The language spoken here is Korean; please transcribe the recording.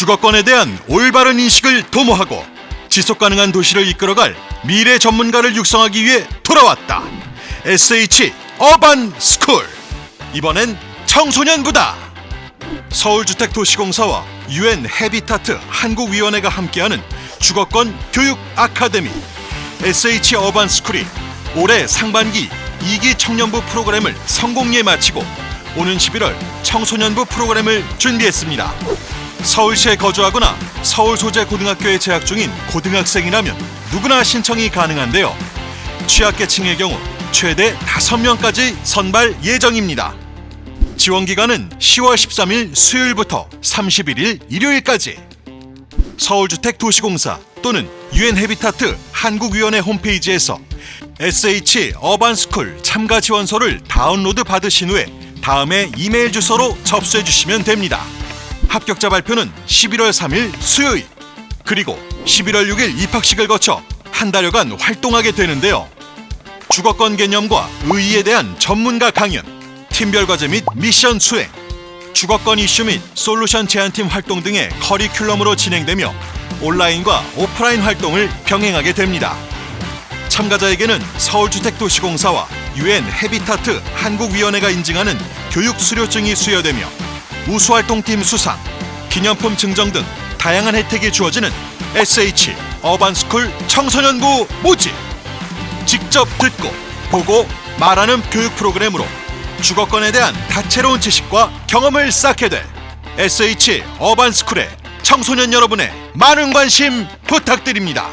주거권에 대한 올바른 인식을 도모하고 지속 가능한 도시를 이끌어갈 미래 전문가를 육성하기 위해 돌아왔다. SH 어반 스쿨. 이번엔 청소년부다. 서울주택도시공사와 UN 헤비타트 한국위원회가 함께하는 주거권 교육 아카데미 SH 어반 스쿨이 올해 상반기 2기 청년부 프로그램을 성공리에 마치고 오는 11월 청소년부 프로그램을 준비했습니다. 서울시에 거주하거나 서울 소재 고등학교에 재학 중인 고등학생이라면 누구나 신청이 가능한데요. 취약계층의 경우 최대 5명까지 선발 예정입니다. 지원 기간은 10월 13일 수요일부터 31일 일요일까지. 서울주택도시공사 또는 유엔 헤비타트 한국위원회 홈페이지에서 SH 어반스쿨 참가 지원서를 다운로드 받으신 후에 다음에 이메일 주소로 접수해 주시면 됩니다. 합격자 발표는 11월 3일 수요일 그리고 11월 6일 입학식을 거쳐 한 달여간 활동하게 되는데요. 주거권 개념과 의의에 대한 전문가 강연, 팀별 과제 및 미션 수행, 주거권 이슈 및 솔루션 제안팀 활동 등의 커리큘럼으로 진행되며 온라인과 오프라인 활동을 병행하게 됩니다. 참가자에게는 서울주택도시공사와 유엔 헤비타트 한국위원회가 인증하는 교육 수료증이 수여되며 우수활동팀 수상, 기념품 증정 등 다양한 혜택이 주어지는 SH 어반스쿨 청소년부 모집. 직접 듣고 보고 말하는 교육 프로그램으로 주거권에 대한 다채로운 지식과 경험을 쌓게 될 SH 어반스쿨의 청소년 여러분의 많은 관심 부탁드립니다.